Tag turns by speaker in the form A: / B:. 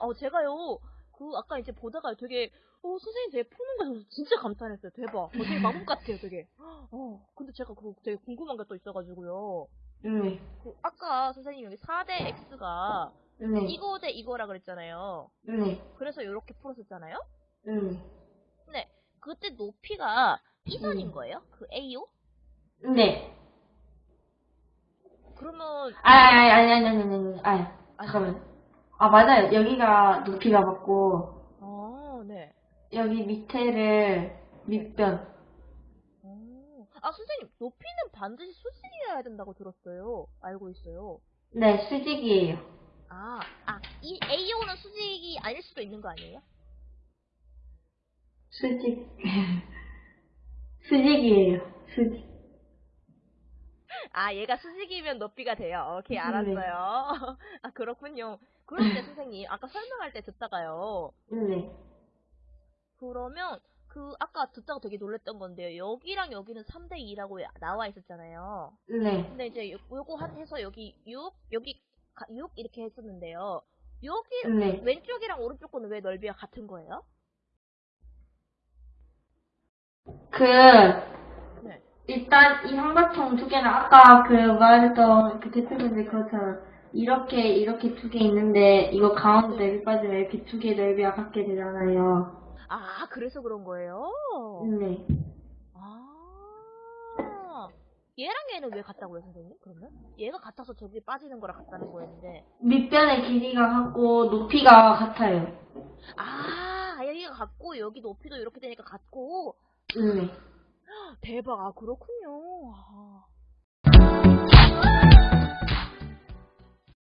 A: 어, 제가요, 그, 아까 이제 보다가 되게, 어, 선생님 되게 푸는 거 저도 진짜 감탄했어요. 대박. 어, 되게 마법 같아요, 되게. 어, 근데 제가 그거 되게 궁금한 게 또 있어가지고요.
B: 네.
A: 그, 아까 선생님 여기 4대 X가
B: 네.
A: 이거 대 이거라 그랬잖아요.
B: 네.
A: 그래서 이렇게 풀었었잖아요?
B: 네.
A: 근데, 그때 높이가 이선인
B: 음.
A: 거예요? 그 AO?
B: 네.
A: 그러면,
B: 아, 아니, 아니, 아니, 아니, 아니, 아니.
A: 아,
B: 잠깐만. 아, 맞아요. 여기가 높이가 맞고,
A: 아, 네.
B: 여기 밑에를 밑변.
A: 어. 아, 선생님, 높이는 반드시 수직이어야 된다고 들었어요. 알고 있어요.
B: 네, 수직이에요.
A: 아, 아, 이 AO는 수직이 아닐 수도 있는 거 아니에요?
B: 수직. 수직이에요. 수직.
A: 아, 얘가 수직이면 높이가 돼요. 오케이,
B: 네.
A: 알았어요. 아, 그렇군요. 그런데 선생님, 아까 설명할 때 듣다가요.
B: 네.
A: 그러면, 그, 아까 듣다가 되게 놀랬던 건데요. 여기랑 여기는 3대 2라고 나와 있었잖아요.
B: 네.
A: 근데 이제 요, 요거 한- 해서 여기 6, 여기 가- 6 이렇게 했었는데요. 여기,
B: 네.
A: 왼쪽이랑 오른쪽 거는 왜 넓이가 같은 거예요?
B: 그,
A: 네.
B: 일단 이 삼각형 두 개는 아까 그 말했던 그 대표님들 그것처럼 이렇게 이렇게 두 개 있는데 이거 가운데 넓이 빠지면 이렇게 두 개 넓이가 같게 되잖아요.
A: 아, 그래서 그런 거예요?
B: 네.
A: 아. 얘랑 얘는 왜 같다고요, 선생님? 그러면? 얘가 같아서 저기 빠지는 거랑 같다는 거였는데.
B: 밑변의 길이가 같고 높이가 같아요.
A: 아, 여기가 같고, 여기 높이도 이렇게 되니까 같고.
B: 네.
A: 대박, 아, 그렇군요. 아.